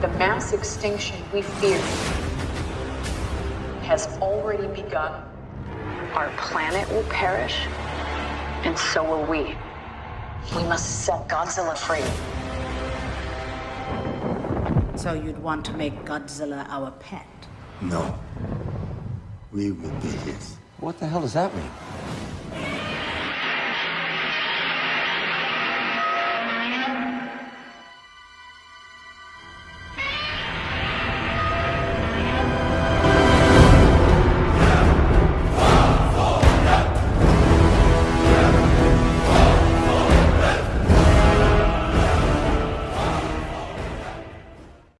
The mass extinction we fear has already begun. Our planet will perish, and so will we. We must set Godzilla free. So you'd want to make Godzilla our pet? No. We will be his. What the hell does that mean?